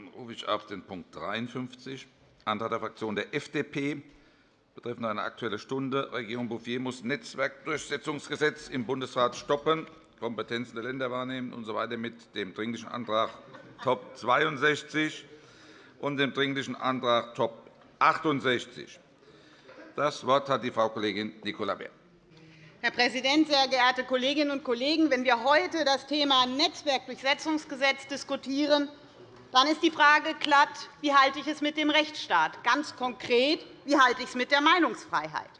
Dann rufe ich auf den Punkt 53, Antrag der Fraktion der FDP betreffend eine Aktuelle Stunde. Regierung Bouffier muss Netzwerkdurchsetzungsgesetz im Bundesrat stoppen, Kompetenzen der Länder wahrnehmen usw. So mit dem Dringlichen Antrag Top 62 und dem Dringlichen Antrag Top 68. Das Wort hat die Frau Kollegin Nicola Beer. Herr Präsident, sehr geehrte Kolleginnen und Kollegen! Wenn wir heute das Thema Netzwerkdurchsetzungsgesetz diskutieren, dann ist die Frage glatt, wie halte ich es mit dem Rechtsstaat? Ganz konkret, wie halte ich es mit der Meinungsfreiheit?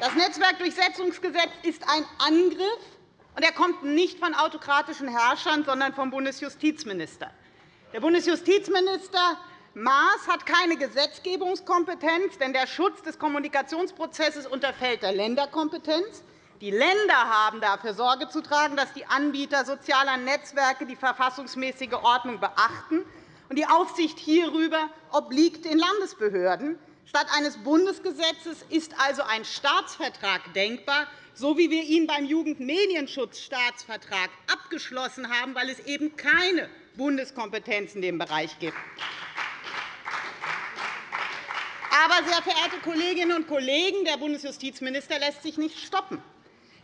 Das Netzwerkdurchsetzungsgesetz ist ein Angriff, und er kommt nicht von autokratischen Herrschern, sondern vom Bundesjustizminister. Der Bundesjustizminister Maas hat keine Gesetzgebungskompetenz, denn der Schutz des Kommunikationsprozesses unterfällt der Länderkompetenz. Die Länder haben dafür Sorge zu tragen, dass die Anbieter sozialer Netzwerke die verfassungsmäßige Ordnung beachten. Die Aufsicht hierüber obliegt den Landesbehörden. Statt eines Bundesgesetzes ist also ein Staatsvertrag denkbar, so wie wir ihn beim Jugendmedienschutzstaatsvertrag abgeschlossen haben, weil es eben keine Bundeskompetenz in dem Bereich gibt. Aber, sehr verehrte Kolleginnen und Kollegen, der Bundesjustizminister lässt sich nicht stoppen.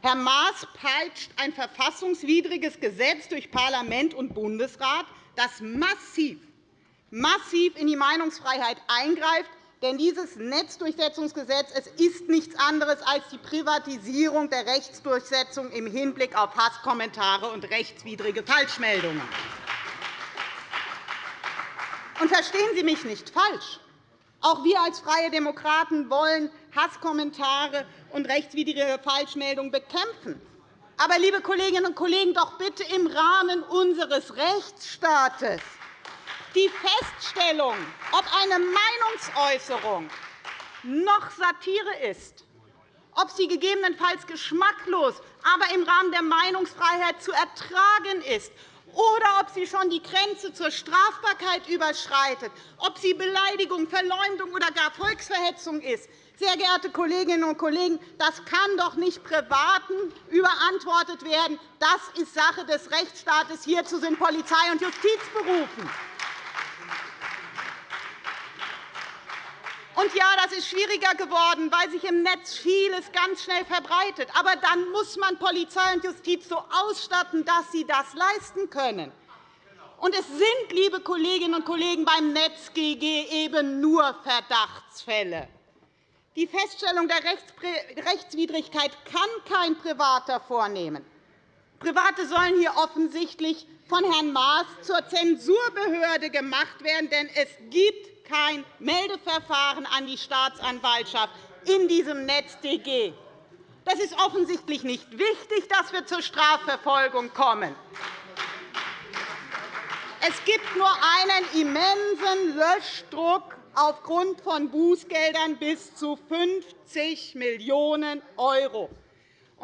Herr Maas peitscht ein verfassungswidriges Gesetz durch Parlament und Bundesrat, das massiv, massiv in die Meinungsfreiheit eingreift. Denn dieses Netzdurchsetzungsgesetz es ist nichts anderes als die Privatisierung der Rechtsdurchsetzung im Hinblick auf Hasskommentare und rechtswidrige Falschmeldungen. Und verstehen Sie mich nicht falsch. Auch wir als Freie Demokraten wollen Hasskommentare und rechtswidrige Falschmeldungen bekämpfen. Aber, liebe Kolleginnen und Kollegen, doch bitte im Rahmen unseres Rechtsstaates. Die Feststellung, ob eine Meinungsäußerung noch Satire ist, ob sie gegebenenfalls geschmacklos, aber im Rahmen der Meinungsfreiheit zu ertragen ist oder ob sie schon die Grenze zur Strafbarkeit überschreitet, ob sie Beleidigung, Verleumdung oder gar Volksverhetzung ist. Sehr geehrte Kolleginnen und Kollegen, das kann doch nicht Privaten überantwortet werden. Das ist Sache des Rechtsstaates. Hierzu sind Polizei und Justiz berufen. Und ja, das ist schwieriger geworden, weil sich im Netz vieles ganz schnell verbreitet. Aber dann muss man Polizei und Justiz so ausstatten, dass sie das leisten können. Und es sind, liebe Kolleginnen und Kollegen, beim NetzGG eben nur Verdachtsfälle. Die Feststellung der Rechtswidrigkeit kann kein Privater vornehmen. Private sollen hier offensichtlich von Herrn Maas zur Zensurbehörde gemacht werden, denn es gibt kein Meldeverfahren an die Staatsanwaltschaft in diesem NetzDG. Das ist offensichtlich nicht wichtig, dass wir zur Strafverfolgung kommen. Es gibt nur einen immensen Löschdruck aufgrund von Bußgeldern bis zu 50 Millionen €.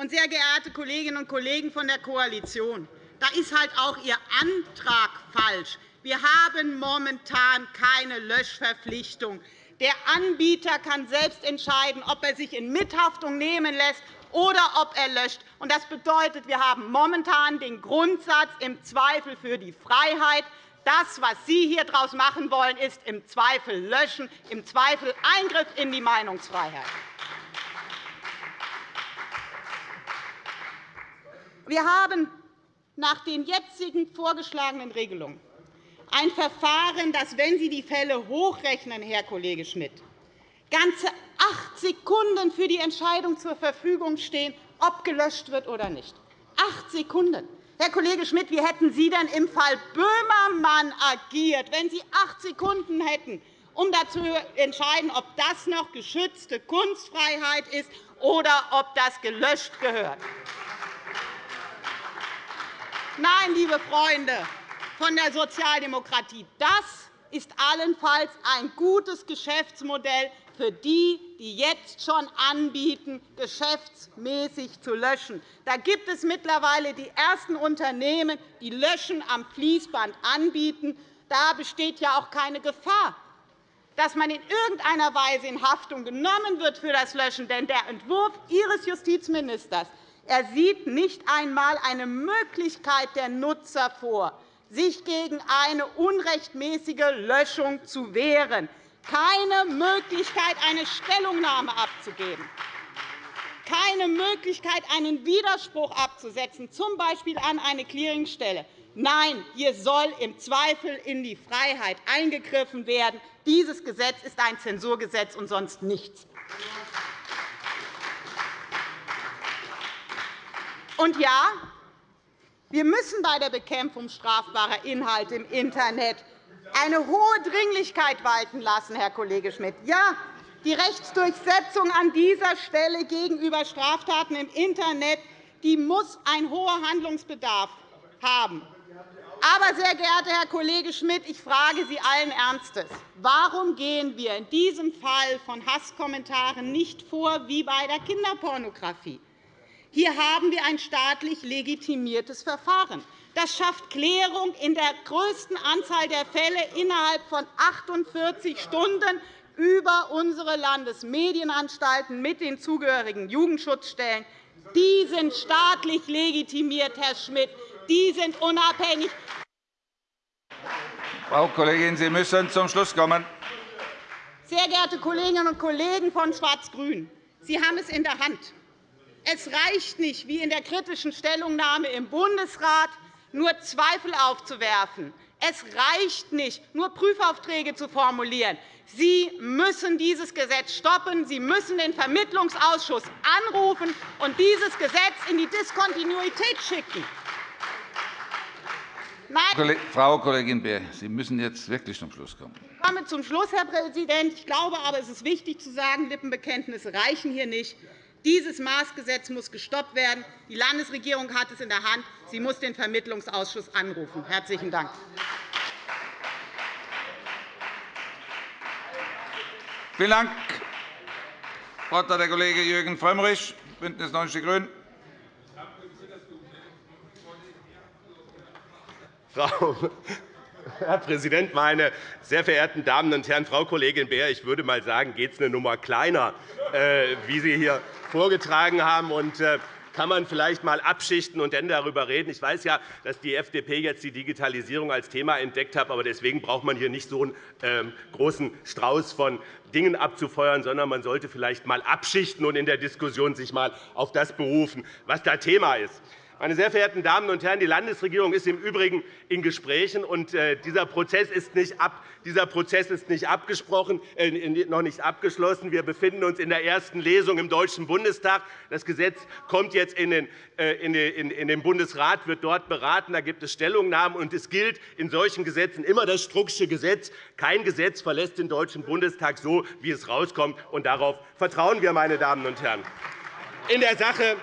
Sehr geehrte Kolleginnen und Kollegen von der Koalition, da ist halt auch Ihr Antrag falsch. Wir haben momentan keine Löschverpflichtung. Der Anbieter kann selbst entscheiden, ob er sich in Mithaftung nehmen lässt oder ob er löscht. Das bedeutet, wir haben momentan den Grundsatz im Zweifel für die Freiheit. Das, was Sie hier daraus machen wollen, ist im Zweifel löschen, im Zweifel Eingriff in die Meinungsfreiheit. Wir haben nach den jetzigen vorgeschlagenen Regelungen ein Verfahren, das, wenn Sie die Fälle hochrechnen, Herr Kollege Schmidt, ganze acht Sekunden für die Entscheidung zur Verfügung stehen, ob gelöscht wird oder nicht. Acht Sekunden. Herr Kollege Schmidt, wie hätten Sie denn im Fall Böhmermann agiert, wenn Sie acht Sekunden hätten, um dazu zu entscheiden, ob das noch geschützte Kunstfreiheit ist oder ob das gelöscht gehört? Nein, liebe Freunde, von der Sozialdemokratie. Das ist allenfalls ein gutes Geschäftsmodell für die, die jetzt schon anbieten, geschäftsmäßig zu löschen. Da gibt es mittlerweile die ersten Unternehmen, die Löschen am Fließband anbieten. Da besteht ja auch keine Gefahr, dass man in irgendeiner Weise in Haftung genommen wird für das Löschen. Denn der Entwurf Ihres Justizministers Er sieht nicht einmal eine Möglichkeit der Nutzer vor, sich gegen eine unrechtmäßige Löschung zu wehren, keine Möglichkeit, eine Stellungnahme abzugeben, keine Möglichkeit, einen Widerspruch abzusetzen, z. B. an eine Clearingstelle. Nein, hier soll im Zweifel in die Freiheit eingegriffen werden. Dieses Gesetz ist ein Zensurgesetz und sonst nichts. Und ja, wir müssen bei der Bekämpfung strafbarer Inhalte im Internet eine hohe Dringlichkeit walten lassen, Herr Kollege Schmidt. Ja, die Rechtsdurchsetzung an dieser Stelle gegenüber Straftaten im Internet die muss einen hohen Handlungsbedarf haben. Aber, sehr geehrter Herr Kollege Schmidt, ich frage Sie allen Ernstes, warum gehen wir in diesem Fall von Hasskommentaren nicht vor wie bei der Kinderpornografie? Hier haben wir ein staatlich legitimiertes Verfahren. Das schafft Klärung in der größten Anzahl der Fälle innerhalb von 48 Stunden über unsere Landesmedienanstalten mit den zugehörigen Jugendschutzstellen. Die sind staatlich legitimiert, Herr Schmidt. Die sind unabhängig. Frau Kollegin, Sie müssen zum Schluss kommen. Sehr geehrte Kolleginnen und Kollegen von Schwarz-Grün, Sie haben es in der Hand. Es reicht nicht, wie in der kritischen Stellungnahme im Bundesrat, nur Zweifel aufzuwerfen. Es reicht nicht, nur Prüfaufträge zu formulieren. Sie müssen dieses Gesetz stoppen. Sie müssen den Vermittlungsausschuss anrufen und dieses Gesetz in die Diskontinuität schicken. Nein. Frau Kollegin Beer, Sie müssen jetzt wirklich zum Schluss kommen. Ich komme zum Schluss, Herr Präsident. Ich glaube aber, es ist wichtig zu sagen, Lippenbekenntnisse reichen hier nicht. Dieses Maßgesetz muss gestoppt werden. Die Landesregierung hat es in der Hand. Sie muss den Vermittlungsausschuss anrufen. – Herzlichen Dank. Vielen Dank. Das Wort hat der Kollege Jürgen Frömmrich, BÜNDNIS 90 die GRÜNEN. Frau Herr Präsident, meine sehr verehrten Damen und Herren! Frau Kollegin Beer, ich würde mal sagen, geht es eine Nummer kleiner, äh, wie Sie hier vorgetragen haben. Und, äh, kann man vielleicht einmal abschichten und dann darüber reden. Ich weiß ja, dass die FDP jetzt die Digitalisierung als Thema entdeckt hat. Aber deswegen braucht man hier nicht so einen ähm, großen Strauß von Dingen abzufeuern, sondern man sollte vielleicht einmal abschichten und in der Diskussion sich einmal auf das berufen, was da Thema ist. Meine sehr verehrten Damen und Herren, die Landesregierung ist im Übrigen in Gesprächen. und äh, Dieser Prozess ist nicht, ab, dieser Prozess ist nicht abgesprochen, äh, noch nicht abgeschlossen. Wir befinden uns in der ersten Lesung im Deutschen Bundestag. Das Gesetz kommt jetzt in den, äh, in den Bundesrat, wird dort beraten. Da gibt es Stellungnahmen. und Es gilt in solchen Gesetzen immer das Strucksche Gesetz. Kein Gesetz verlässt den Deutschen Bundestag so, wie es herauskommt. Darauf vertrauen wir, meine Damen und Herren. In der Sache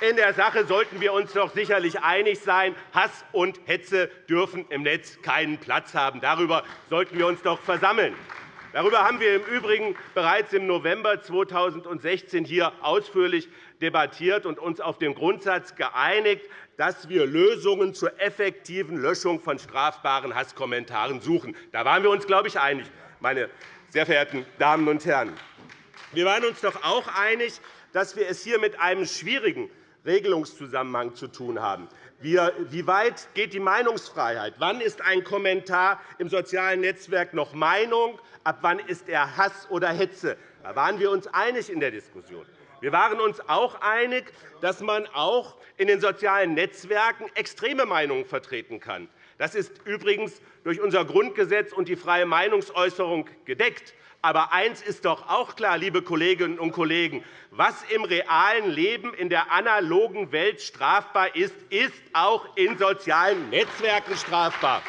in der Sache sollten wir uns doch sicherlich einig sein. Hass und Hetze dürfen im Netz keinen Platz haben. Darüber sollten wir uns doch versammeln. Darüber haben wir im Übrigen bereits im November 2016 hier ausführlich debattiert und uns auf den Grundsatz geeinigt, dass wir Lösungen zur effektiven Löschung von strafbaren Hasskommentaren suchen. Da waren wir uns, glaube ich, einig, meine sehr verehrten Damen und Herren. Wir waren uns doch auch einig, dass wir es hier mit einem schwierigen Regelungszusammenhang zu tun haben. Wie weit geht die Meinungsfreiheit? Wann ist ein Kommentar im sozialen Netzwerk noch Meinung? Ab wann ist er Hass oder Hetze? Da waren wir uns einig in der Diskussion. Wir waren uns auch einig, dass man auch in den sozialen Netzwerken extreme Meinungen vertreten kann. Das ist übrigens durch unser Grundgesetz und die freie Meinungsäußerung gedeckt. Aber eines ist doch auch klar, liebe Kolleginnen und Kollegen. Was im realen Leben in der analogen Welt strafbar ist, ist auch in sozialen Netzwerken strafbar.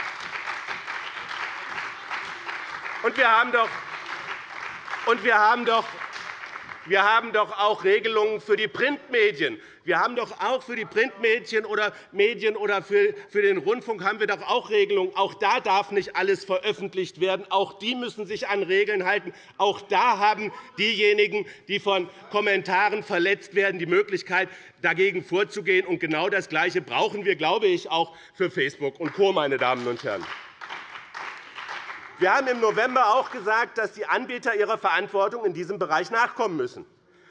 Und wir haben doch, und wir haben doch wir haben doch auch Regelungen für die Printmedien. Wir haben doch auch für die Printmedien oder Medien oder für den Rundfunk haben wir doch auch Regelungen. Auch da darf nicht alles veröffentlicht werden. Auch die müssen sich an Regeln halten. Auch da haben diejenigen, die von Kommentaren verletzt werden, die Möglichkeit, dagegen vorzugehen. Und genau das Gleiche brauchen wir, glaube ich, auch für Facebook und Co. Meine Damen und Herren. Wir haben im November auch gesagt, dass die Anbieter ihrer Verantwortung in diesem Bereich nachkommen müssen.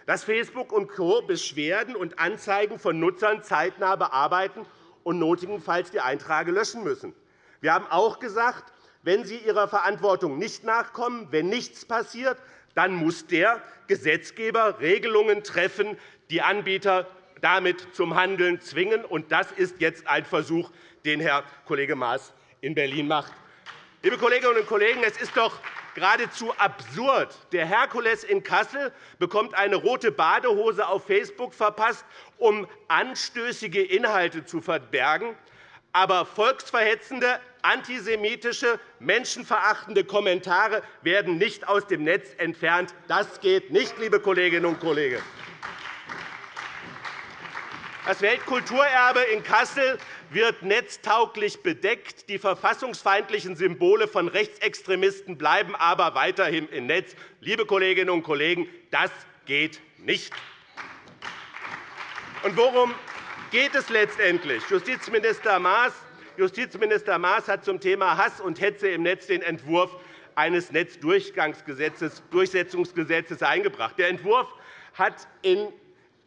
dass Facebook und Co. Beschwerden und Anzeigen von Nutzern zeitnah bearbeiten und notwendigenfalls die Einträge löschen müssen. Wir haben auch gesagt, wenn Sie Ihrer Verantwortung nicht nachkommen, wenn nichts passiert, dann muss der Gesetzgeber Regelungen treffen, die Anbieter damit zum Handeln zwingen. Das ist jetzt ein Versuch, den Herr Kollege Maas in Berlin macht. Liebe Kolleginnen und Kollegen, es ist doch geradezu absurd. Der Herkules in Kassel bekommt eine rote Badehose auf Facebook verpasst, um anstößige Inhalte zu verbergen. Aber volksverhetzende, antisemitische, menschenverachtende Kommentare werden nicht aus dem Netz entfernt. Das geht nicht, liebe Kolleginnen und Kollegen. Das Weltkulturerbe in Kassel wird netztauglich bedeckt. Die verfassungsfeindlichen Symbole von Rechtsextremisten bleiben aber weiterhin im Netz. Liebe Kolleginnen und Kollegen, das geht nicht. Und worum geht es letztendlich? Justizminister Maas Justizminister Maas hat zum Thema Hass und Hetze im Netz den Entwurf eines Netzdurchsetzungsgesetzes eingebracht. Der Entwurf hat in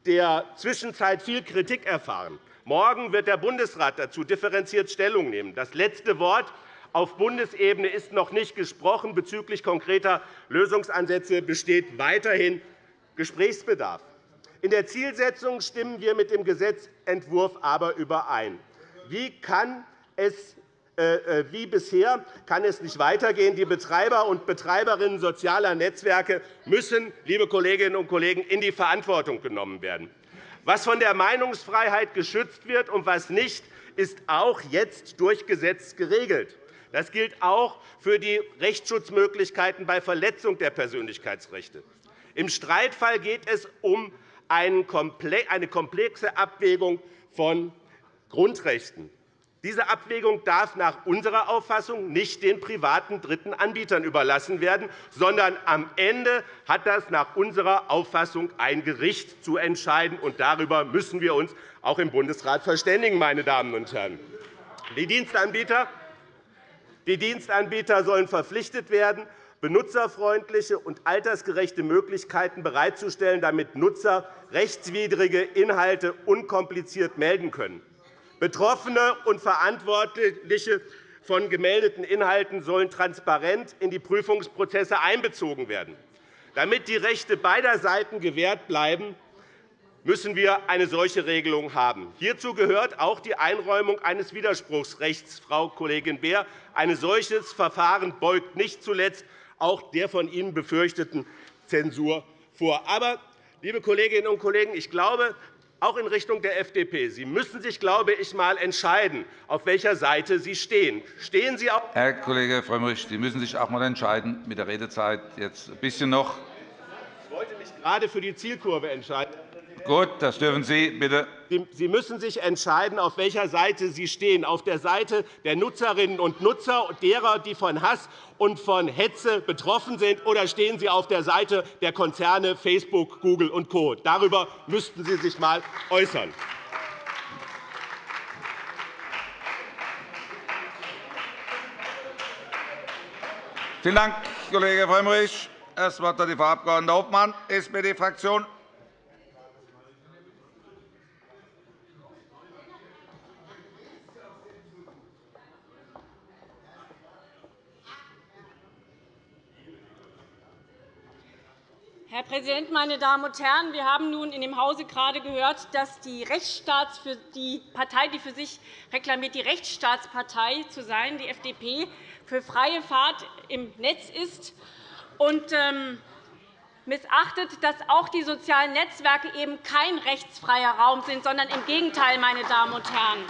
der Zwischenzeit viel Kritik erfahren. Morgen wird der Bundesrat dazu differenziert Stellung nehmen. Das letzte Wort auf Bundesebene ist noch nicht gesprochen. Bezüglich konkreter Lösungsansätze besteht weiterhin Gesprächsbedarf. In der Zielsetzung stimmen wir mit dem Gesetzentwurf aber überein. Wie kann es wie bisher kann es nicht weitergehen. Die Betreiber und Betreiberinnen sozialer Netzwerke müssen, liebe Kolleginnen und Kollegen, in die Verantwortung genommen werden. Was von der Meinungsfreiheit geschützt wird und was nicht, ist auch jetzt durch Gesetz geregelt. Das gilt auch für die Rechtsschutzmöglichkeiten bei Verletzung der Persönlichkeitsrechte. Im Streitfall geht es um eine komplexe Abwägung von Grundrechten. Diese Abwägung darf nach unserer Auffassung nicht den privaten dritten Anbietern überlassen werden, sondern am Ende hat das nach unserer Auffassung ein Gericht zu entscheiden. Und darüber müssen wir uns auch im Bundesrat verständigen. Meine Damen und Herren. Die Dienstanbieter, die Dienstanbieter sollen verpflichtet werden, benutzerfreundliche und altersgerechte Möglichkeiten bereitzustellen, damit Nutzer rechtswidrige Inhalte unkompliziert melden können. Betroffene und Verantwortliche von gemeldeten Inhalten sollen transparent in die Prüfungsprozesse einbezogen werden. Damit die Rechte beider Seiten gewährt bleiben, müssen wir eine solche Regelung haben. Hierzu gehört auch die Einräumung eines Widerspruchsrechts, Frau Kollegin Beer. Ein solches Verfahren beugt nicht zuletzt auch der von Ihnen befürchteten Zensur vor. Aber, liebe Kolleginnen und Kollegen, ich glaube, auch in Richtung der FDP. Sie müssen sich, glaube ich, einmal entscheiden, auf welcher Seite Sie stehen. Stehen Sie auf Herr Kollege Frömmrich, Sie müssen sich auch einmal entscheiden mit der Redezeit. Jetzt ein bisschen noch. Ich wollte mich gerade für die Zielkurve entscheiden. Gut, das dürfen Sie, bitte. Sie müssen sich entscheiden, auf welcher Seite Sie stehen, auf der Seite der Nutzerinnen und Nutzer, derer, die von Hass und von Hetze betroffen sind, oder stehen Sie auf der Seite der Konzerne Facebook, Google und Co. Darüber müssten Sie sich einmal äußern. Vielen Dank, Kollege Frömmrich. Das Wort hat die Frau Abg. Hofmann, SPD-Fraktion. Herr Präsident, meine Damen und Herren! Wir haben nun in dem Hause gerade gehört, dass die, Rechtsstaats für die Partei, die für sich reklamiert, die Rechtsstaatspartei zu sein, die FDP, für freie Fahrt im Netz ist und ähm, missachtet, dass auch die sozialen Netzwerke eben kein rechtsfreier Raum sind, sondern im Gegenteil, meine Damen und Herren.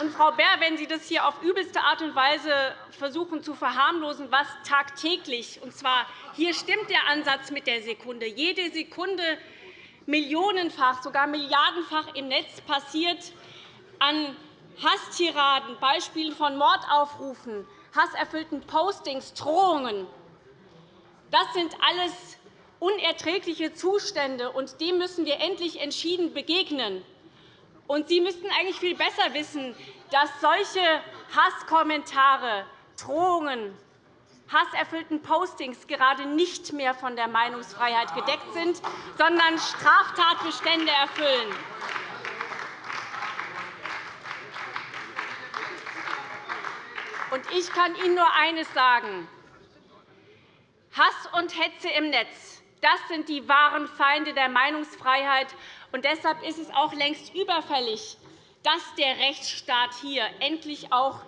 Und, Frau Baer, wenn Sie das hier auf übelste Art und Weise versuchen zu verharmlosen, was tagtäglich, und zwar hier stimmt der Ansatz mit der Sekunde, jede Sekunde millionenfach, sogar milliardenfach im Netz passiert an Hasstiraden, Beispielen von Mordaufrufen, hasserfüllten Postings, Drohungen. Das sind alles unerträgliche Zustände, und dem müssen wir endlich entschieden begegnen. Und Sie müssten eigentlich viel besser wissen, dass solche Hasskommentare, Drohungen, hasserfüllten Postings gerade nicht mehr von der Meinungsfreiheit gedeckt sind, sondern Straftatbestände erfüllen. Ich kann Ihnen nur eines sagen. Hass und Hetze im Netz das sind die wahren Feinde der Meinungsfreiheit. Und deshalb ist es auch längst überfällig, dass der Rechtsstaat hier endlich auch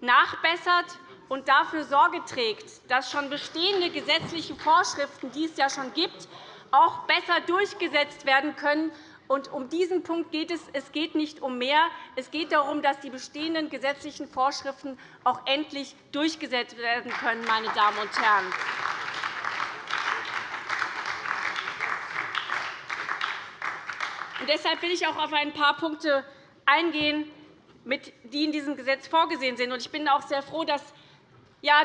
nachbessert und dafür Sorge trägt, dass schon bestehende gesetzliche Vorschriften, die es ja schon gibt, auch besser durchgesetzt werden können. Und um diesen Punkt geht es. Es geht nicht um mehr. Es geht darum, dass die bestehenden gesetzlichen Vorschriften auch endlich durchgesetzt werden können. Meine Damen und Herren. Deshalb will ich auch auf ein paar Punkte eingehen, die in diesem Gesetz vorgesehen sind. Ich bin auch sehr froh, dass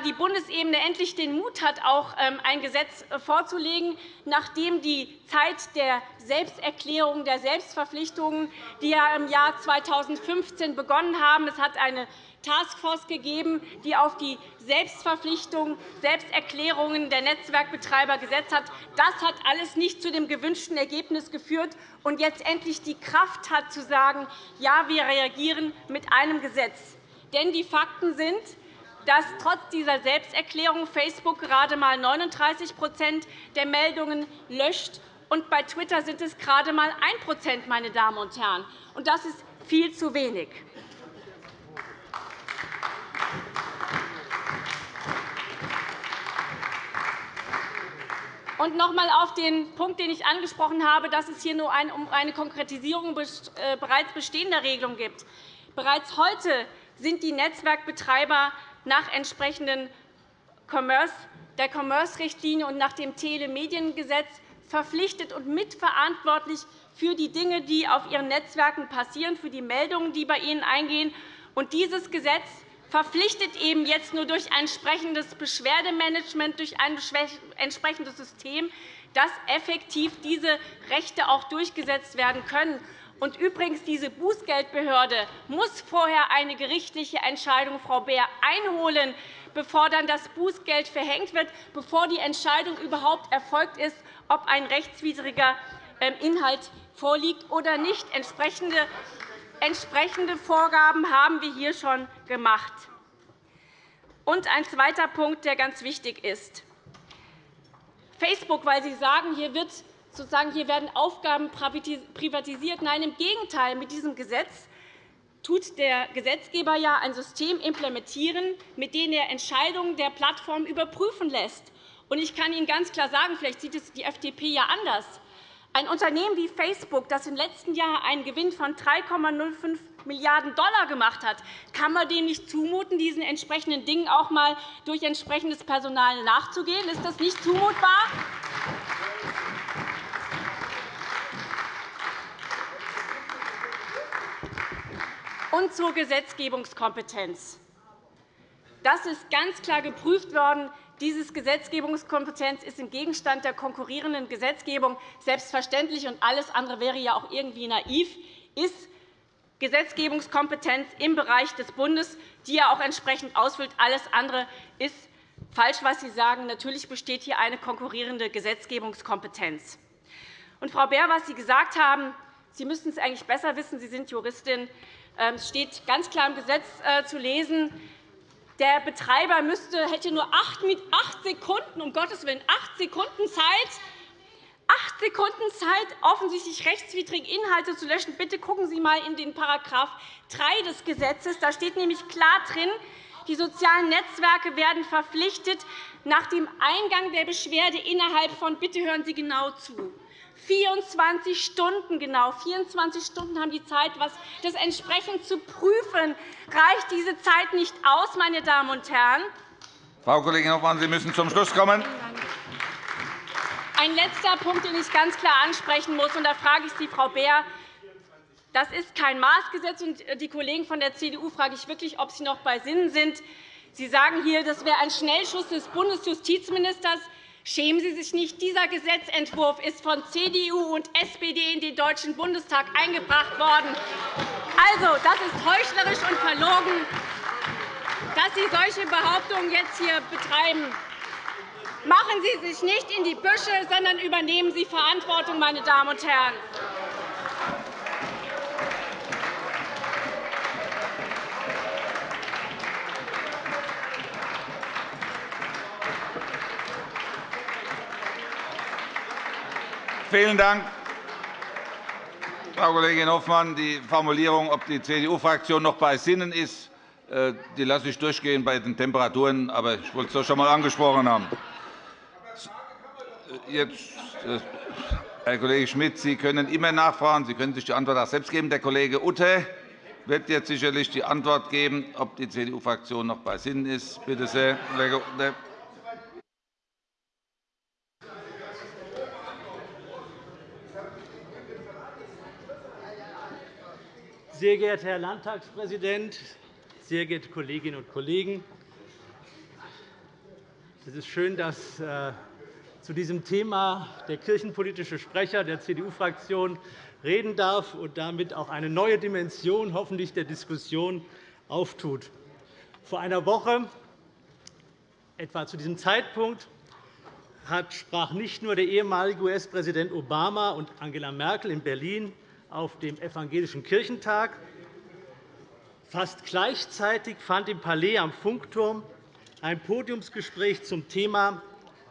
die Bundesebene endlich den Mut hat, auch ähm, ein Gesetz äh, vorzulegen, nachdem die Zeit der Selbsterklärung, der Selbstverpflichtungen, die ja im Jahr 2015 begonnen haben. Es hat eine Taskforce gegeben, die auf die Selbstverpflichtung, Selbsterklärungen der Netzwerkbetreiber gesetzt hat. Das hat alles nicht zu dem gewünschten Ergebnis geführt und jetzt endlich die Kraft hat, zu sagen, ja, wir reagieren mit einem Gesetz. Denn die Fakten sind, dass trotz dieser Selbsterklärung Facebook gerade einmal 39% der Meldungen löscht, und bei Twitter sind es gerade einmal 1 meine Damen und Herren. Und das ist viel zu wenig. Und noch einmal auf den Punkt, den ich angesprochen habe, dass es hier nur um eine Konkretisierung äh, bereits bestehender Regelungen geht. Bereits heute sind die Netzwerkbetreiber nach entsprechenden der Commerce-Richtlinie und nach dem Telemediengesetz verpflichtet und mitverantwortlich für die Dinge, die auf ihren Netzwerken passieren, für die Meldungen, die bei ihnen eingehen. Und dieses Gesetz verpflichtet eben jetzt nur durch ein entsprechendes Beschwerdemanagement, durch ein entsprechendes System, dass effektiv diese Rechte auch durchgesetzt werden können. Und übrigens, diese Bußgeldbehörde muss vorher eine gerichtliche Entscheidung, Frau Beer, einholen, bevor dann das Bußgeld verhängt wird, bevor die Entscheidung überhaupt erfolgt ist, ob ein rechtswidriger ähm, Inhalt vorliegt oder nicht. Entsprechende Entsprechende Vorgaben haben wir hier schon gemacht. Und ein zweiter Punkt, der ganz wichtig ist. Facebook, weil Sie sagen, hier wird sozusagen, hier werden Aufgaben privatisiert. Nein, im Gegenteil. Mit diesem Gesetz tut der Gesetzgeber ja ein System implementieren, mit dem er Entscheidungen der Plattform überprüfen lässt. Ich kann Ihnen ganz klar sagen, vielleicht sieht es die FDP ja anders. Ein Unternehmen wie Facebook, das im letzten Jahr einen Gewinn von 3,05 Milliarden $ gemacht hat, kann man dem nicht zumuten, diesen entsprechenden Dingen auch einmal durch entsprechendes Personal nachzugehen? Ist das nicht zumutbar? Und zur Gesetzgebungskompetenz. Das ist ganz klar geprüft worden. Diese Gesetzgebungskompetenz ist im Gegenstand der konkurrierenden Gesetzgebung selbstverständlich, und alles andere wäre ja auch irgendwie naiv, ist Gesetzgebungskompetenz im Bereich des Bundes, die er auch entsprechend ausfüllt. Alles andere ist falsch, was Sie sagen. Natürlich besteht hier eine konkurrierende Gesetzgebungskompetenz. Und, Frau Beer, was Sie gesagt haben, Sie müssten es eigentlich besser wissen. Sie sind Juristin. Ähm, es steht ganz klar im Gesetz äh, zu lesen, der Betreiber müsste, hätte nur acht Sekunden, um Gottes Willen, acht Sekunden Zeit, acht Sekunden Zeit, offensichtlich rechtswidrige Inhalte zu löschen. Bitte schauen Sie einmal in den § 3 des Gesetzes. Da steht nämlich klar drin, die sozialen Netzwerke werden verpflichtet, nach dem Eingang der Beschwerde innerhalb von bitte hören Sie genau zu 24 Stunden genau. 24 Stunden haben die Zeit, das entsprechend zu prüfen. Reicht diese Zeit nicht aus, meine Damen und Herren? Frau Kollegin Hoffmann, Sie müssen zum Schluss kommen. Ein letzter Punkt, den ich ganz klar ansprechen muss, und da frage ich Sie, Frau Beer, das ist kein Maßgesetz. Und die Kollegen von der CDU frage ich wirklich, ob Sie noch bei Sinnen sind. Sie sagen hier, das wäre ein Schnellschuss des Bundesjustizministers. Schämen Sie sich nicht. Dieser Gesetzentwurf ist von CDU und SPD in den Deutschen Bundestag eingebracht worden. Also, das ist heuchlerisch und verlogen. dass Sie solche Behauptungen jetzt hier betreiben. Machen Sie sich nicht in die Büsche, sondern übernehmen Sie Verantwortung, meine Damen und Herren. Vielen Dank, Frau Kollegin Hoffmann. Die Formulierung, ob die CDU-Fraktion noch bei Sinnen ist, äh, die lasse ich durchgehen bei den Temperaturen. Aber ich wollte es doch schon einmal angesprochen haben. Jetzt, äh, Herr Kollege Schmidt, Sie können immer nachfragen. Sie können sich die Antwort auch selbst geben. Der Kollege Utte wird jetzt sicherlich die Antwort geben, ob die CDU-Fraktion noch bei Sinnen ist. Bitte sehr, Kollege Utte. Sehr geehrter Herr Landtagspräsident, sehr geehrte Kolleginnen und Kollegen! Es ist schön, dass äh, zu diesem Thema der kirchenpolitische Sprecher der CDU-Fraktion reden darf und damit auch eine neue Dimension hoffentlich der Diskussion auftut. Vor einer Woche, etwa zu diesem Zeitpunkt, sprach nicht nur der ehemalige US-Präsident Obama und Angela Merkel in Berlin auf dem Evangelischen Kirchentag. Fast gleichzeitig fand im Palais am Funkturm ein Podiumsgespräch zum Thema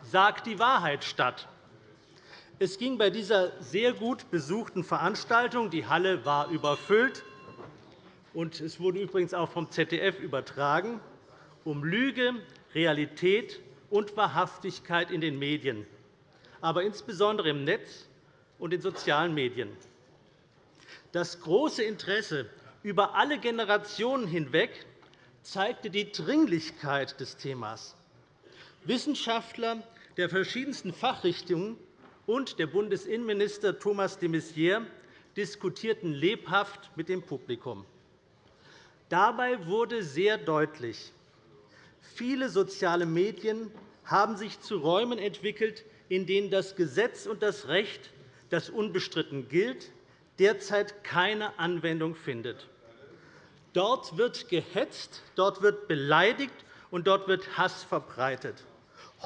Sag die Wahrheit statt. Es ging bei dieser sehr gut besuchten Veranstaltung – die Halle war überfüllt, und es wurde übrigens auch vom ZDF übertragen – um Lüge, Realität und Wahrhaftigkeit in den Medien, aber insbesondere im Netz und in sozialen Medien. Das große Interesse über alle Generationen hinweg zeigte die Dringlichkeit des Themas. Wissenschaftler der verschiedensten Fachrichtungen und der Bundesinnenminister Thomas de Maizière diskutierten lebhaft mit dem Publikum. Dabei wurde sehr deutlich, viele soziale Medien haben sich zu Räumen entwickelt, in denen das Gesetz und das Recht, das unbestritten gilt, derzeit keine Anwendung findet. Dort wird gehetzt, dort wird beleidigt, und dort wird Hass verbreitet,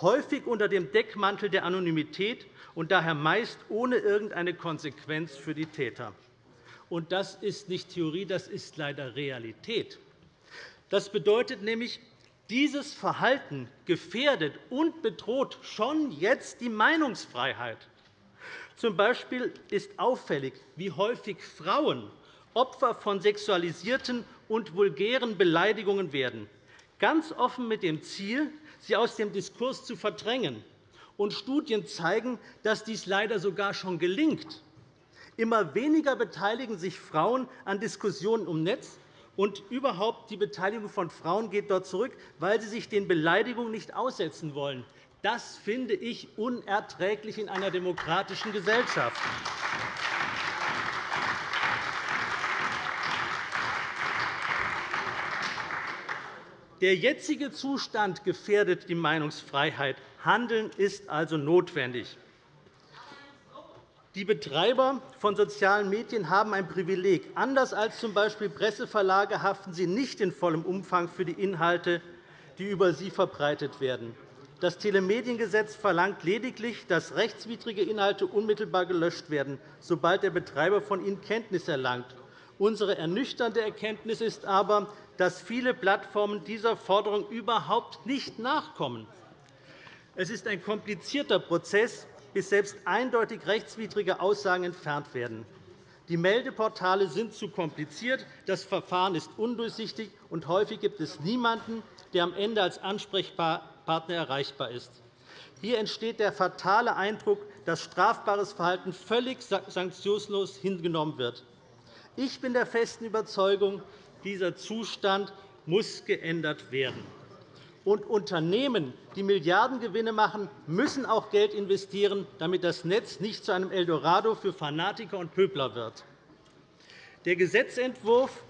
häufig unter dem Deckmantel der Anonymität und daher meist ohne irgendeine Konsequenz für die Täter. Und das ist nicht Theorie, das ist leider Realität. Das bedeutet nämlich, dieses Verhalten gefährdet und bedroht schon jetzt die Meinungsfreiheit. Zum Beispiel ist auffällig, wie häufig Frauen Opfer von sexualisierten und vulgären Beleidigungen werden, ganz offen mit dem Ziel, sie aus dem Diskurs zu verdrängen. Und Studien zeigen, dass dies leider sogar schon gelingt. Immer weniger beteiligen sich Frauen an Diskussionen um Netz, und überhaupt die Beteiligung von Frauen geht dort zurück, weil sie sich den Beleidigungen nicht aussetzen wollen. Das finde ich unerträglich in einer demokratischen Gesellschaft. Der jetzige Zustand gefährdet die Meinungsfreiheit. Handeln ist also notwendig. Die Betreiber von sozialen Medien haben ein Privileg. Anders als z. B. Presseverlage haften sie nicht in vollem Umfang für die Inhalte, die über sie verbreitet werden. Das Telemediengesetz verlangt lediglich, dass rechtswidrige Inhalte unmittelbar gelöscht werden, sobald der Betreiber von ihnen Kenntnis erlangt. Unsere ernüchternde Erkenntnis ist aber, dass viele Plattformen dieser Forderung überhaupt nicht nachkommen. Es ist ein komplizierter Prozess, bis selbst eindeutig rechtswidrige Aussagen entfernt werden. Die Meldeportale sind zu kompliziert, das Verfahren ist undurchsichtig, und häufig gibt es niemanden, der am Ende als ansprechbar Partner erreichbar ist. Hier entsteht der fatale Eindruck, dass strafbares Verhalten völlig sanktionslos hingenommen wird. Ich bin der festen Überzeugung, dieser Zustand muss geändert werden. Und Unternehmen, die Milliardengewinne machen, müssen auch Geld investieren, damit das Netz nicht zu einem Eldorado für Fanatiker und Pöbler wird. Der Gesetzentwurf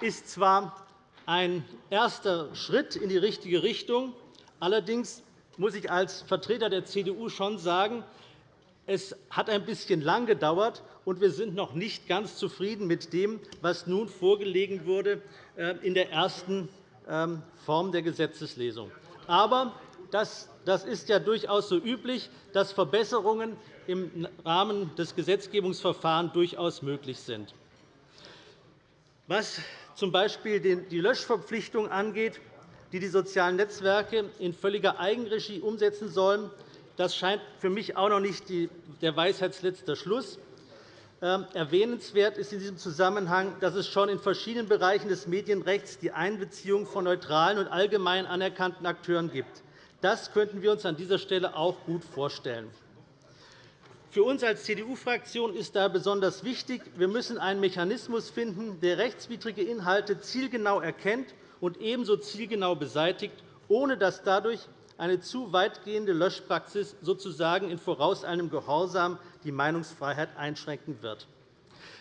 ist zwar ein erster Schritt in die richtige Richtung, Allerdings muss ich als Vertreter der CDU schon sagen, es hat ein bisschen lang gedauert, und wir sind noch nicht ganz zufrieden mit dem, was nun vorgelegt wurde äh, in der ersten ähm, Form der Gesetzeslesung. Aber das ist ja durchaus so üblich, dass Verbesserungen im Rahmen des Gesetzgebungsverfahrens durchaus möglich sind. Was z.B. die Löschverpflichtung angeht, die die sozialen Netzwerke in völliger Eigenregie umsetzen sollen, das scheint für mich auch noch nicht der Weisheitsletzter Schluss. Ähm, erwähnenswert ist in diesem Zusammenhang, dass es schon in verschiedenen Bereichen des Medienrechts die Einbeziehung von neutralen und allgemein anerkannten Akteuren gibt. Das könnten wir uns an dieser Stelle auch gut vorstellen. Für uns als CDU-Fraktion ist daher besonders wichtig, wir müssen einen Mechanismus finden, der rechtswidrige Inhalte zielgenau erkennt und ebenso zielgenau beseitigt, ohne dass dadurch eine zu weitgehende Löschpraxis sozusagen in vorauseilendem Gehorsam die Meinungsfreiheit einschränken wird.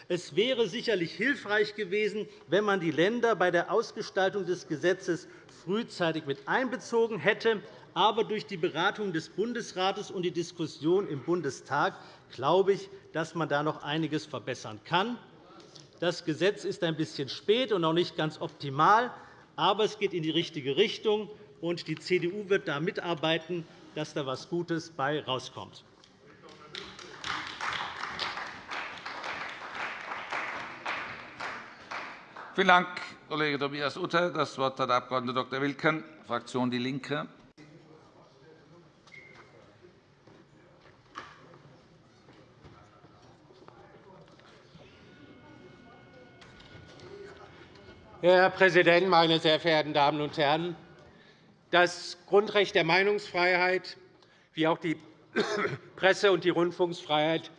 Es wäre sicherlich hilfreich gewesen, wenn man die Länder bei der Ausgestaltung des Gesetzes frühzeitig mit einbezogen hätte. Aber durch die Beratung des Bundesrates und die Diskussion im Bundestag glaube ich, dass man da noch einiges verbessern kann. Das Gesetz ist ein bisschen spät und noch nicht ganz optimal, aber es geht in die richtige Richtung, und die CDU wird da mitarbeiten, dass da etwas Gutes bei herauskommt. Vielen Dank, Kollege Tobias Utter. Das Wort hat der Abg. Dr. Wilken, Fraktion DIE LINKE. Herr Präsident, meine sehr verehrten Damen und Herren! Das Grundrecht der Meinungsfreiheit wie auch die Presse- und die Rundfunksfreiheit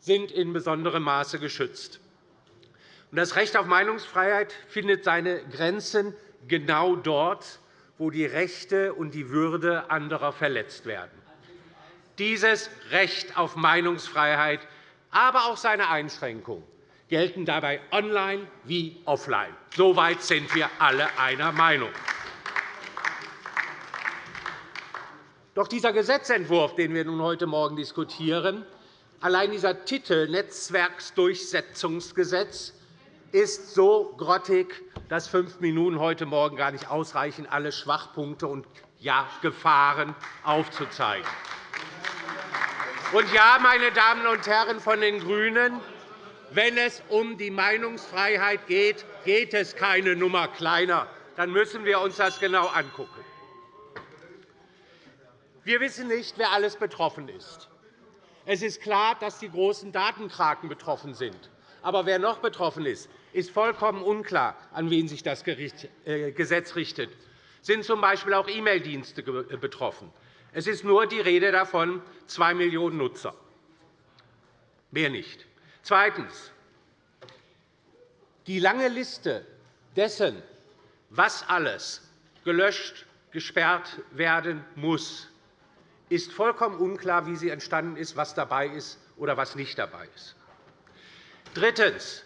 sind in besonderem Maße geschützt. Das Recht auf Meinungsfreiheit findet seine Grenzen genau dort, wo die Rechte und die Würde anderer verletzt werden. Dieses Recht auf Meinungsfreiheit, aber auch seine Einschränkungen gelten dabei online wie offline. Soweit sind wir alle einer Meinung. Doch dieser Gesetzentwurf, den wir nun heute Morgen diskutieren, allein dieser Titel Netzwerksdurchsetzungsgesetz ist so grottig, dass fünf Minuten heute Morgen gar nicht ausreichen, alle Schwachpunkte und ja, Gefahren aufzuzeigen. Und ja, meine Damen und Herren von den GRÜNEN, wenn es um die Meinungsfreiheit geht, geht es keine Nummer kleiner. Dann müssen wir uns das genau anschauen. Wir wissen nicht, wer alles betroffen ist. Es ist klar, dass die großen Datenkraken betroffen sind. Aber wer noch betroffen ist, ist vollkommen unklar, an wen sich das äh, Gesetz richtet. Sind z. B. auch E-Mail-Dienste äh, betroffen? Es ist nur die Rede davon, 2 Millionen Nutzer. Mehr nicht. Zweitens. Die lange Liste dessen, was alles gelöscht, gesperrt werden muss, ist vollkommen unklar, wie sie entstanden ist, was dabei ist oder was nicht dabei ist. Drittens.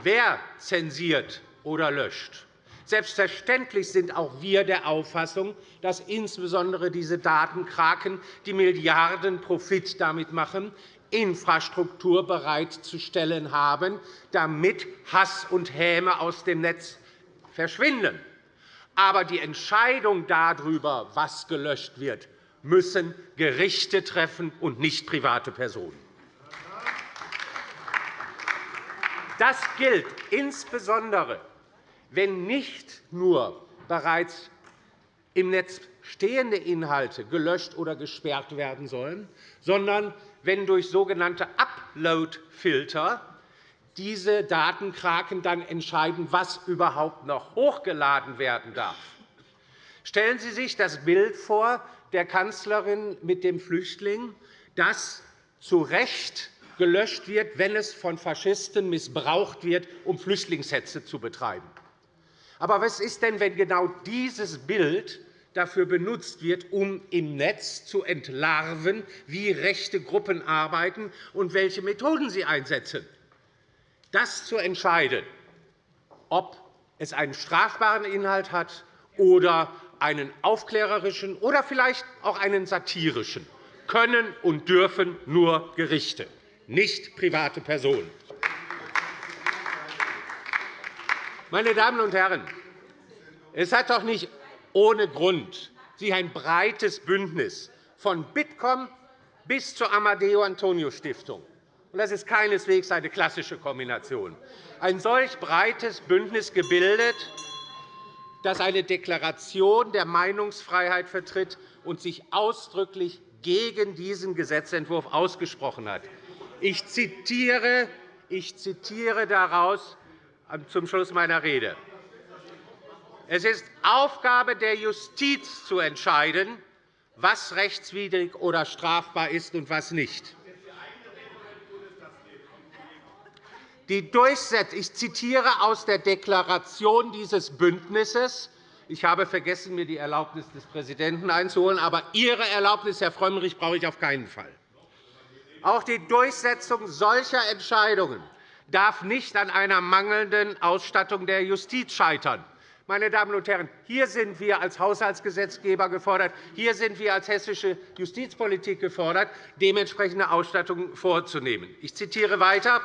Wer zensiert oder löscht? Selbstverständlich sind auch wir der Auffassung, dass insbesondere diese Datenkraken, die Milliarden Profit damit machen, Infrastruktur bereitzustellen haben, damit Hass und Häme aus dem Netz verschwinden. Aber die Entscheidung darüber, was gelöscht wird, müssen Gerichte treffen und nicht private Personen. Das gilt insbesondere, wenn nicht nur bereits im Netz stehende Inhalte gelöscht oder gesperrt werden sollen, sondern wenn durch sogenannte Upload-Filter diese Datenkraken dann entscheiden, was überhaupt noch hochgeladen werden darf. Stellen Sie sich das Bild vor der Kanzlerin mit dem Flüchtling, das zu Recht gelöscht wird, wenn es von Faschisten missbraucht wird, um Flüchtlingshetze zu betreiben. Aber was ist denn, wenn genau dieses Bild dafür benutzt wird, um im Netz zu entlarven, wie rechte Gruppen arbeiten und welche Methoden sie einsetzen? Das zu entscheiden, ob es einen strafbaren Inhalt hat oder einen aufklärerischen oder vielleicht auch einen satirischen, können und dürfen nur Gerichte, nicht private Personen. Meine Damen und Herren, Es hat doch nicht ohne Grund sich ein breites Bündnis von Bitkom bis zur Amadeo Antonio Stiftung das ist keineswegs eine klassische Kombination ein solch breites Bündnis gebildet, das eine Deklaration der Meinungsfreiheit vertritt und sich ausdrücklich gegen diesen Gesetzentwurf ausgesprochen hat. Ich zitiere, ich zitiere daraus zum Schluss meiner Rede. Es ist Aufgabe der Justiz zu entscheiden, was rechtswidrig oder strafbar ist und was nicht. Die Durchsetzung, ich zitiere aus der Deklaration dieses Bündnisses. Ich habe vergessen, mir die Erlaubnis des Präsidenten einzuholen. Aber Ihre Erlaubnis, Herr Frömmrich, brauche ich auf keinen Fall. Auch die Durchsetzung solcher Entscheidungen darf nicht an einer mangelnden Ausstattung der Justiz scheitern. Meine Damen und Herren, hier sind wir als Haushaltsgesetzgeber gefordert, hier sind wir als hessische Justizpolitik gefordert, dementsprechende Ausstattung vorzunehmen. Ich zitiere weiter.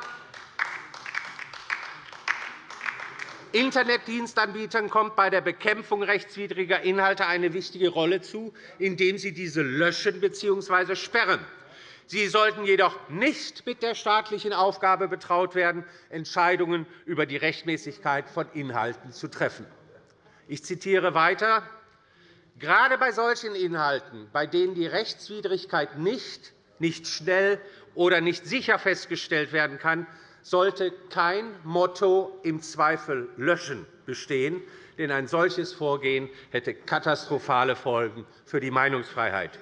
Internetdienstanbietern kommt bei der Bekämpfung rechtswidriger Inhalte eine wichtige Rolle zu, indem sie diese löschen bzw. sperren. Sie sollten jedoch nicht mit der staatlichen Aufgabe betraut werden, Entscheidungen über die Rechtmäßigkeit von Inhalten zu treffen. Ich zitiere weiter. Gerade bei solchen Inhalten, bei denen die Rechtswidrigkeit nicht, nicht schnell oder nicht sicher festgestellt werden kann, sollte kein Motto im Zweifel löschen bestehen, denn ein solches Vorgehen hätte katastrophale Folgen für die Meinungsfreiheit.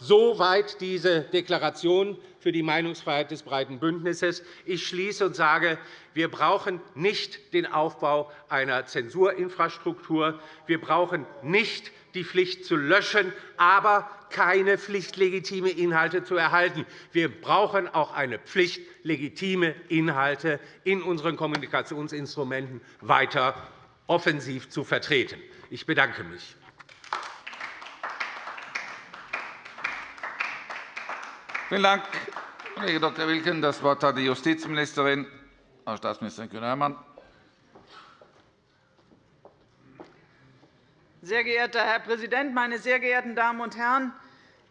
Soweit diese Deklaration für die Meinungsfreiheit des breiten Bündnisses. Ich schließe und sage, wir brauchen nicht den Aufbau einer Zensurinfrastruktur. Wir brauchen nicht die Pflicht zu löschen, aber keine Pflicht, legitime Inhalte zu erhalten. Wir brauchen auch eine Pflicht, legitime Inhalte in unseren Kommunikationsinstrumenten weiter offensiv zu vertreten. Ich bedanke mich. Vielen Dank, Kollege Dr. Wilken. Das Wort hat die Justizministerin, Frau Staatsministerin Kühne-Hörmann. Sehr geehrter Herr Präsident, meine sehr geehrten Damen und Herren!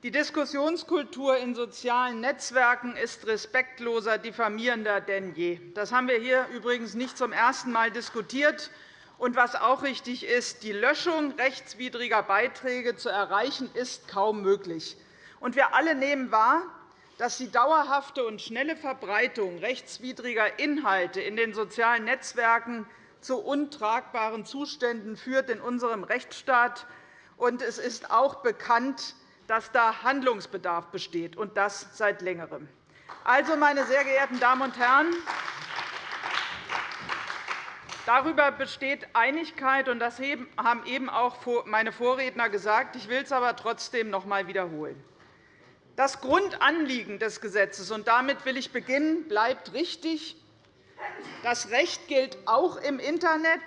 Die Diskussionskultur in sozialen Netzwerken ist respektloser, diffamierender denn je. Das haben wir hier übrigens nicht zum ersten Mal diskutiert. Und was auch richtig ist, die Löschung rechtswidriger Beiträge zu erreichen, ist kaum möglich. Und wir alle nehmen wahr, dass die dauerhafte und schnelle Verbreitung rechtswidriger Inhalte in den sozialen Netzwerken zu untragbaren Zuständen führt in unserem Rechtsstaat. Und es ist auch bekannt, dass da Handlungsbedarf besteht, und das seit Längerem. Also, meine sehr geehrten Damen und Herren, Darüber besteht Einigkeit, und das haben eben auch meine Vorredner gesagt. Ich will es aber trotzdem noch einmal wiederholen. Das Grundanliegen des Gesetzes, und damit will ich beginnen, bleibt richtig. Das Recht gilt auch im Internet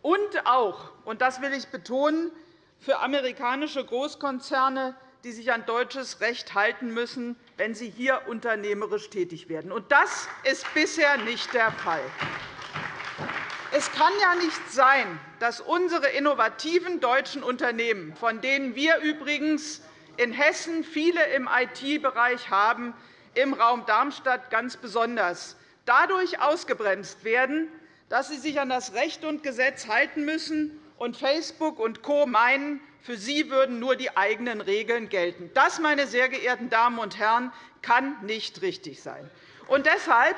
und auch, und das will ich betonen, für amerikanische Großkonzerne, die sich an deutsches Recht halten müssen, wenn sie hier unternehmerisch tätig werden. Und das ist bisher nicht der Fall. Es kann ja nicht sein, dass unsere innovativen deutschen Unternehmen, von denen wir übrigens in Hessen viele im IT-Bereich haben, im Raum Darmstadt ganz besonders, dadurch ausgebremst werden, dass sie sich an das Recht und Gesetz halten müssen und Facebook und Co. meinen, für sie würden nur die eigenen Regeln gelten. Das, meine sehr geehrten Damen und Herren, kann nicht richtig sein. Und deshalb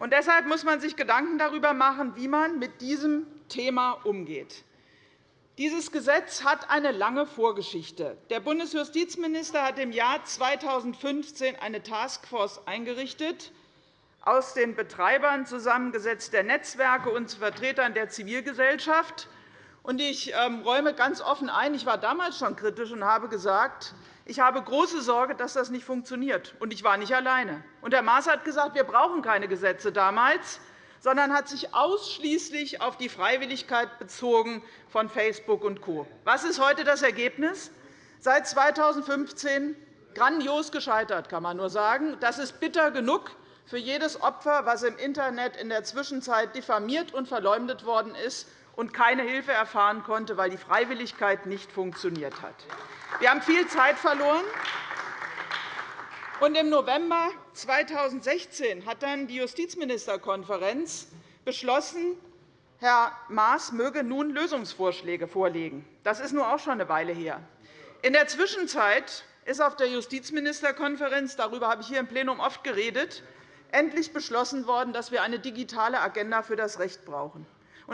und deshalb muss man sich Gedanken darüber machen, wie man mit diesem Thema umgeht. Dieses Gesetz hat eine lange Vorgeschichte. Der Bundesjustizminister hat im Jahr 2015 eine Taskforce eingerichtet, aus den Betreibern zusammengesetzt der Netzwerke und Vertretern der Zivilgesellschaft. Ich ähm, räume ganz offen ein, ich war damals schon kritisch und habe gesagt, ich habe große Sorge, dass das nicht funktioniert. Und ich war nicht alleine. Und Herr Maas hat gesagt, wir brauchen keine Gesetze damals sondern hat sich ausschließlich auf die Freiwilligkeit bezogen von Facebook und Co. Was ist heute das Ergebnis? Seit 2015 grandios gescheitert, kann man nur sagen. Das ist bitter genug für jedes Opfer, das im Internet in der Zwischenzeit diffamiert und verleumdet worden ist und keine Hilfe erfahren konnte, weil die Freiwilligkeit nicht funktioniert hat. Wir haben viel Zeit verloren. Und Im November 2016 hat dann die Justizministerkonferenz beschlossen, Herr Maas möge nun Lösungsvorschläge vorlegen. Das ist nun auch schon eine Weile her. In der Zwischenzeit ist auf der Justizministerkonferenz – darüber habe ich hier im Plenum oft geredet – endlich beschlossen worden, dass wir eine digitale Agenda für das Recht brauchen.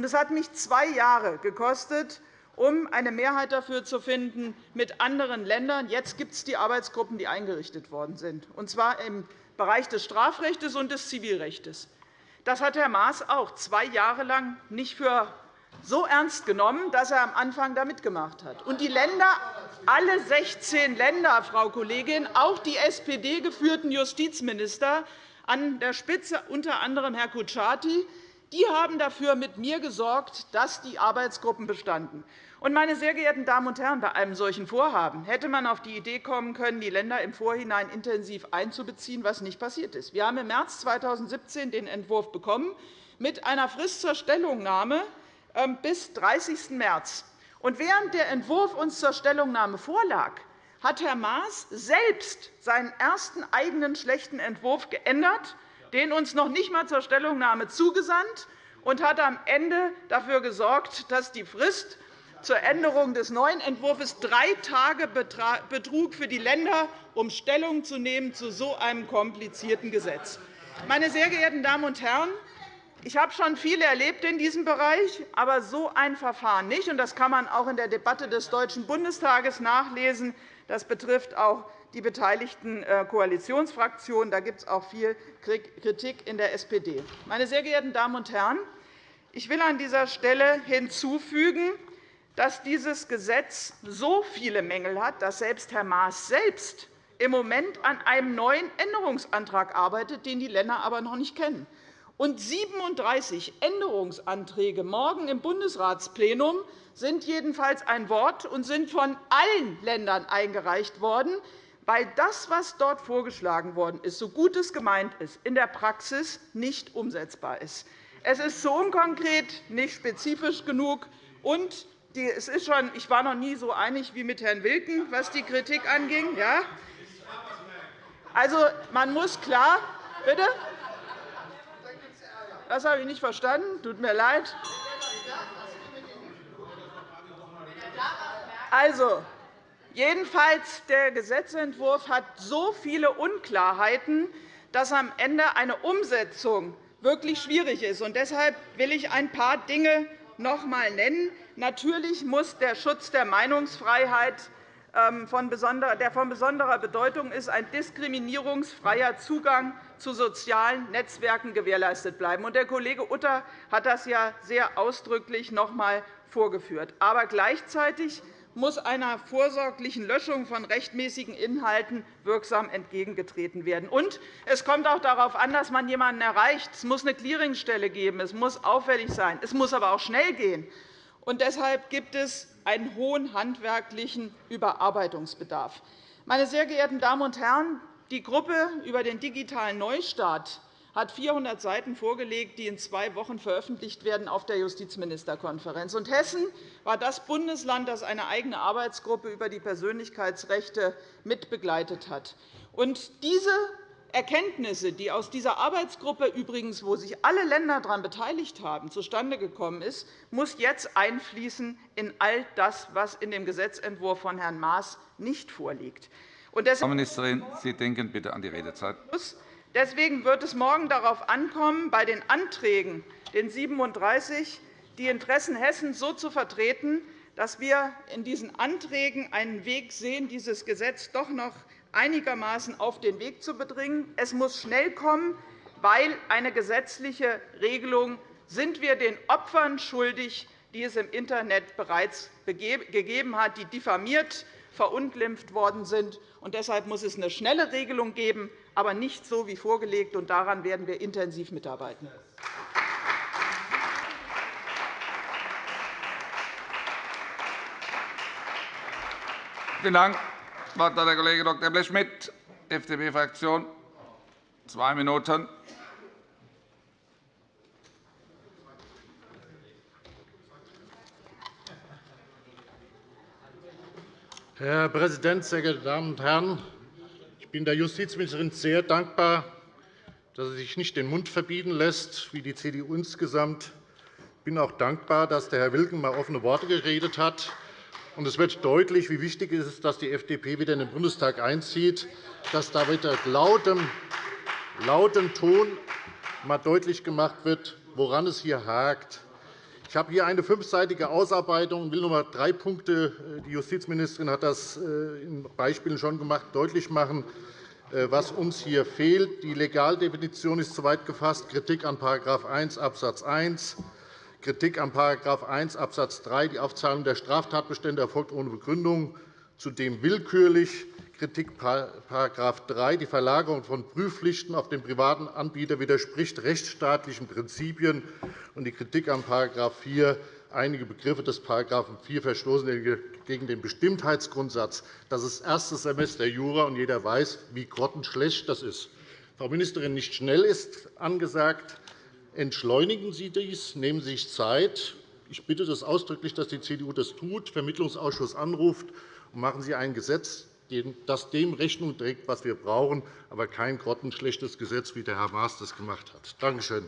Es hat mich zwei Jahre gekostet, um eine Mehrheit dafür zu finden mit anderen Ländern. Jetzt gibt es die Arbeitsgruppen, die eingerichtet worden sind, und zwar im Bereich des Strafrechts und des Zivilrechts. Das hat Herr Maas auch zwei Jahre lang nicht für so ernst genommen, dass er am Anfang da mitgemacht hat. Und die Länder, alle 16 Länder, Frau Kollegin, auch die SPD-geführten Justizminister, an der Spitze unter anderem Herr Kutschaty, die haben dafür mit mir gesorgt, dass die Arbeitsgruppen bestanden. Meine sehr geehrten Damen und Herren, bei einem solchen Vorhaben hätte man auf die Idee kommen können, die Länder im Vorhinein intensiv einzubeziehen, was nicht passiert ist. Wir haben im März 2017 den Entwurf bekommen mit einer Frist zur Stellungnahme ähm, bis 30. März. während der Entwurf uns zur Stellungnahme vorlag, hat Herr Maas selbst seinen ersten eigenen schlechten Entwurf geändert, den uns noch nicht einmal zur Stellungnahme zugesandt, und hat am Ende dafür gesorgt, dass die Frist zur Änderung des neuen Entwurfs drei Tage betrug für die Länder, um Stellung zu nehmen zu so einem komplizierten Gesetz. Meine sehr geehrten Damen und Herren, ich habe schon viel erlebt in diesem Bereich, aber so ein Verfahren nicht. Das kann man auch in der Debatte des Deutschen Bundestages nachlesen. Das betrifft auch die beteiligten äh, Koalitionsfraktionen. Da gibt es auch viel Kritik in der SPD. Meine sehr geehrten Damen und Herren, ich will an dieser Stelle hinzufügen, dass dieses Gesetz so viele Mängel hat, dass selbst Herr Maas selbst im Moment an einem neuen Änderungsantrag arbeitet, den die Länder aber noch nicht kennen. Und 37 Änderungsanträge morgen im Bundesratsplenum sind jedenfalls ein Wort und sind von allen Ländern eingereicht worden, weil das, was dort vorgeschlagen worden ist, so gut es gemeint ist, in der Praxis nicht umsetzbar ist. Es ist zu unkonkret, nicht spezifisch genug und es ist schon, ich war noch nie so einig wie mit Herrn Wilken, was die Kritik anging. Ja? Also, man muss klar, bitte? Das habe ich nicht verstanden. Tut mir leid. Also, jedenfalls der Gesetzentwurf hat so viele Unklarheiten, dass am Ende eine Umsetzung wirklich schwierig ist. Deshalb will ich ein paar Dinge noch einmal nennen. Natürlich muss der Schutz der Meinungsfreiheit, ähm, der von besonderer Bedeutung ist, ein diskriminierungsfreier Zugang zu sozialen Netzwerken gewährleistet bleiben. Der Kollege Utter hat das ja sehr ausdrücklich noch einmal vorgeführt. Aber gleichzeitig muss einer vorsorglichen Löschung von rechtmäßigen Inhalten wirksam entgegengetreten werden. Und es kommt auch darauf an, dass man jemanden erreicht. Es muss eine Clearingstelle geben. Es muss auffällig sein. Es muss aber auch schnell gehen. Und deshalb gibt es einen hohen handwerklichen Überarbeitungsbedarf. Meine sehr geehrten Damen und Herren, die Gruppe über den digitalen Neustart hat 400 Seiten vorgelegt, die in zwei Wochen veröffentlicht werden auf der Justizministerkonferenz. Und Hessen war das Bundesland, das eine eigene Arbeitsgruppe über die Persönlichkeitsrechte mitbegleitet hat. Und diese Erkenntnisse, die aus dieser Arbeitsgruppe übrigens, wo sich alle Länder daran beteiligt haben, zustande gekommen ist, muss jetzt einfließen in all das, was in dem Gesetzentwurf von Herrn Maas nicht vorliegt. Frau Ministerin, Sie denken bitte an die Redezeit. Deswegen wird es morgen darauf ankommen, bei den Anträgen, den 37, die Interessen Hessens so zu vertreten, dass wir in diesen Anträgen einen Weg sehen, dieses Gesetz doch noch einigermaßen auf den Weg zu bringen. Es muss schnell kommen, weil eine gesetzliche Regelung sind wir den Opfern schuldig, die es im Internet bereits gegeben hat, die diffamiert, verunglimpft worden sind. Deshalb muss es eine schnelle Regelung geben, aber nicht so wie vorgelegt. Und daran werden wir intensiv mitarbeiten. Vielen Dank. Das Wort hat der Kollege Dr. Blechschmidt, FDP-Fraktion. Zwei Minuten. Herr Präsident, sehr geehrte Damen und Herren! Ich bin der Justizministerin sehr dankbar, dass sie sich nicht den Mund verbieten lässt, wie die CDU insgesamt. Ich bin auch dankbar, dass der Herr Wilken einmal offene Worte geredet hat. es wird deutlich, wie wichtig es ist, dass die FDP wieder in den Bundestag einzieht, dass da wieder lautem, lautem Ton einmal deutlich gemacht wird, woran es hier hakt. Ich habe hier eine fünfseitige Ausarbeitung und will nur einmal drei Punkte, die Justizministerin hat das äh, in Beispielen schon gemacht, deutlich machen, äh, was uns hier fehlt. Die Legaldefinition ist zu weit gefasst. Kritik an § 1 Abs. 1, Kritik an § 1 Abs. 3. Die Aufzahlung der Straftatbestände erfolgt ohne Begründung, zudem willkürlich. Kritik § 3. Die Verlagerung von Prüfpflichten auf den privaten Anbieter widerspricht rechtsstaatlichen Prinzipien. Und die Kritik an § 4. Einige Begriffe des § 4 verstoßen gegen den Bestimmtheitsgrundsatz. Das ist erstes Semester Jura, und jeder weiß, wie grottenschlecht das ist. Frau Ministerin, nicht schnell ist angesagt. Entschleunigen Sie dies, nehmen Sie sich Zeit. Ich bitte das ausdrücklich, dass die CDU das tut, Vermittlungsausschuss anruft, und machen Sie ein Gesetz, das dem Rechnung trägt, was wir brauchen, aber kein grottenschlechtes Gesetz, wie der Herr Maas das gemacht hat. Danke schön.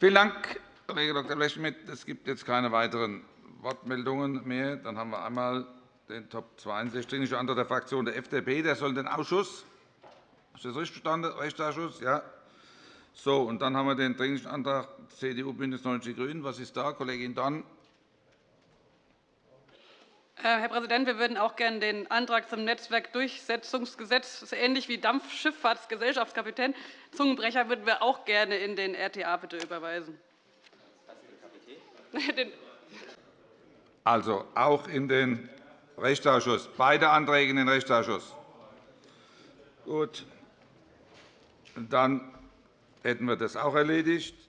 Vielen Dank, Kollege Dr. Blechschmidt. Es gibt jetzt keine weiteren Wortmeldungen mehr. Dann haben wir einmal den Top 62, Dringlicher Antrag der Fraktion der FDP. Der soll den Ausschuss. Ist das richtig verstanden? Rechtsausschuss? Ja. So, und dann haben wir den Dringlichen Antrag CDU, BÜNDNIS 90 die GRÜNEN. Was ist da, Kollegin Dorn? Äh, Herr Präsident, wir würden auch gerne den Antrag zum Netzwerkdurchsetzungsgesetz, das ist ähnlich wie Dampfschifffahrtsgesellschaftskapitän, Zungenbrecher, würden wir auch gerne in den RTA bitte überweisen. Also auch in den Rechtsausschuss. Beide Anträge in den Rechtsausschuss. Gut. Dann hätten wir das auch erledigt.